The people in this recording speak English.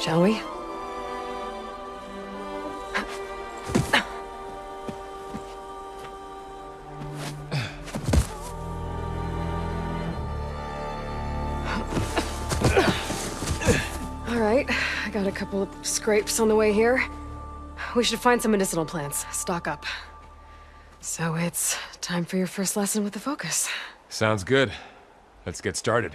Shall we? All right, I got a couple of scrapes on the way here. We should find some medicinal plants, stock up. So it's time for your first lesson with the Focus. Sounds good. Let's get started.